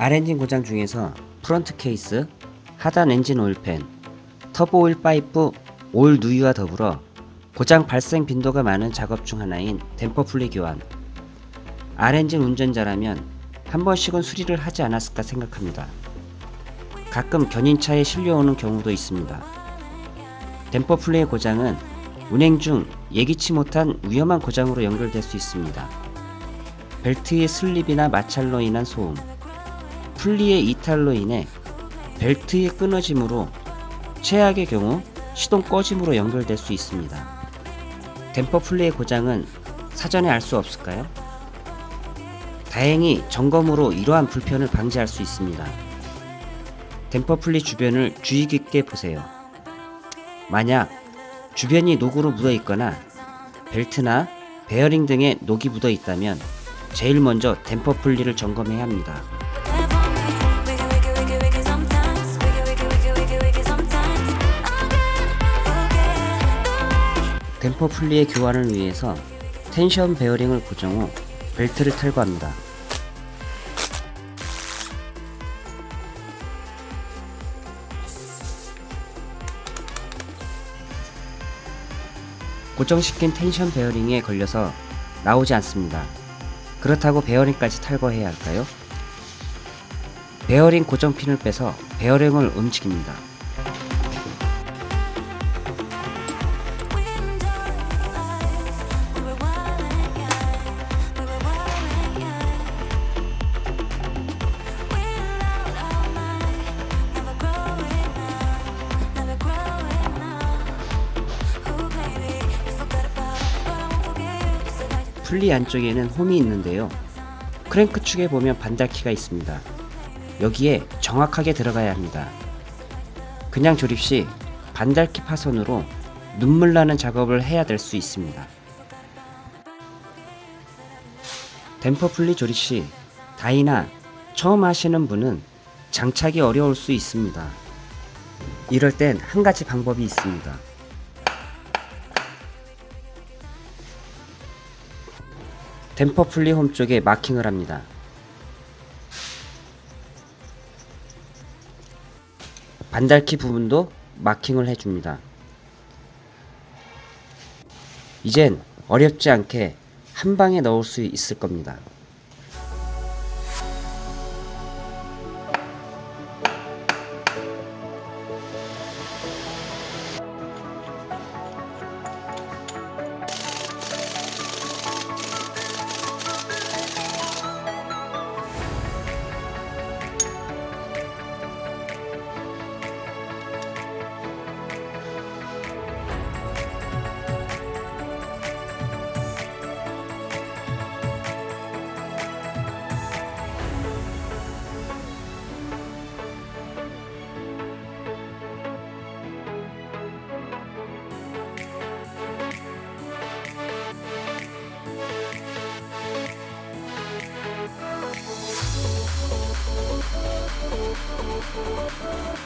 R엔진 고장 중에서 front case, 하단 엔진 oil pan, 터보 오일 파이프 오일 누유와 더불어 고장 발생 빈도가 많은 작업 중 하나인 damper pulley 교환. R엔진 운전자라면 한 번씩은 수리를 하지 않았을까 생각합니다. 가끔 견인차에 실려오는 경우도 있습니다. damper pulley 고장은 운행 중 예기치 못한 위험한 고장으로 연결될 수 있습니다. 벨트의 슬립이나 마찰로 인한 소음, pulley의 이탈로 인해 벨트의 끊어짐으로 최악의 경우 시동 꺼짐으로 연결될 수 있습니다. damper pulley 고장은 사전에 알 수 없을까요? 다행히 점검으로 이러한 불편을 방지할 수 있습니다. damper pulley 주변을 주의 깊게 보세요. 만약 주변이 녹으로 묻어 있거나 벨트나 베어링 등에 녹이 묻어 있다면 제일 먼저 댐퍼 풀리를 점검해야 합니다. 댐퍼 풀리의 교환을 위해서 텐션 베어링을 고정 후 벨트를 탈거합니다. 고정시킨 텐션 베어링에 걸려서 나오지 않습니다. 그렇다고 베어링까지 탈거해야 할까요? 베어링 고정핀을 빼서 베어링을 움직입니다. 풀리 안쪽에는 홈이 있는데요. 크랭크 축에 보면 반달키가 있습니다. 여기에 정확하게 들어가야 합니다. 그냥 조립 시 반달키 파손으로 눈물 나는 작업을 해야 될 수 있습니다. 댐퍼 풀리 조립 시 다이나 처음 하시는 분은 장착이 어려울 수 있습니다. 이럴 땐 한 가지 방법이 있습니다. 댐퍼 풀리 홈 쪽에 마킹을 합니다. 반달키 부분도 마킹을 해줍니다. 이젠 어렵지 않게 한 방에 넣을 수 있을 겁니다. Thank